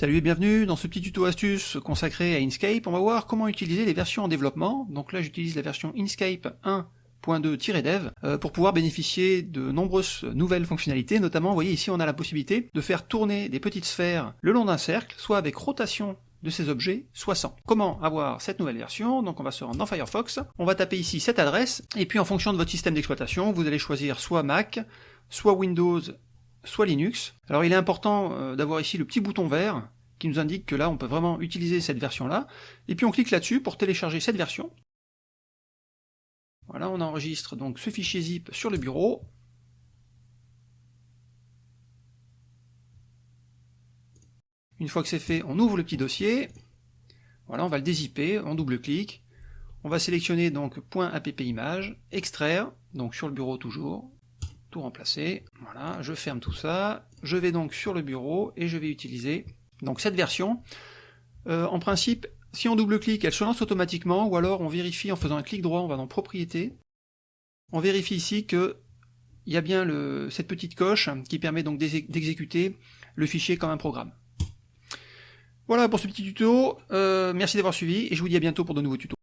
Salut et bienvenue dans ce petit tuto astuce consacré à Inkscape. On va voir comment utiliser les versions en développement. Donc là j'utilise la version Inkscape 1.2-dev euh, pour pouvoir bénéficier de nombreuses nouvelles fonctionnalités. Notamment, vous voyez ici on a la possibilité de faire tourner des petites sphères le long d'un cercle, soit avec rotation de ces objets, soit sans. Comment avoir cette nouvelle version? Donc on va se rendre dans Firefox, on va taper ici cette adresse, et puis en fonction de votre système d'exploitation, vous allez choisir soit Mac, soit Windows soit Linux. Alors il est important euh, d'avoir ici le petit bouton vert qui nous indique que là on peut vraiment utiliser cette version-là, et puis on clique là-dessus pour télécharger cette version. Voilà, on enregistre donc ce fichier zip sur le bureau. Une fois que c'est fait, on ouvre le petit dossier. Voilà, on va le dézipper, on double-clique. On va sélectionner donc .app image, extraire, donc sur le bureau toujours, tout remplacer. Voilà, je ferme tout ça. Je vais donc sur le bureau et je vais utiliser donc cette version. Euh, en principe, si on double-clique, elle se lance automatiquement, ou alors on vérifie en faisant un clic droit, on va dans Propriétés. On vérifie ici que il y a bien cette petite coche qui permet donc d'exécuter le fichier comme un programme. Voilà pour ce petit tuto, euh, merci d'avoir suivi, et je vous dis à bientôt pour de nouveaux tutos.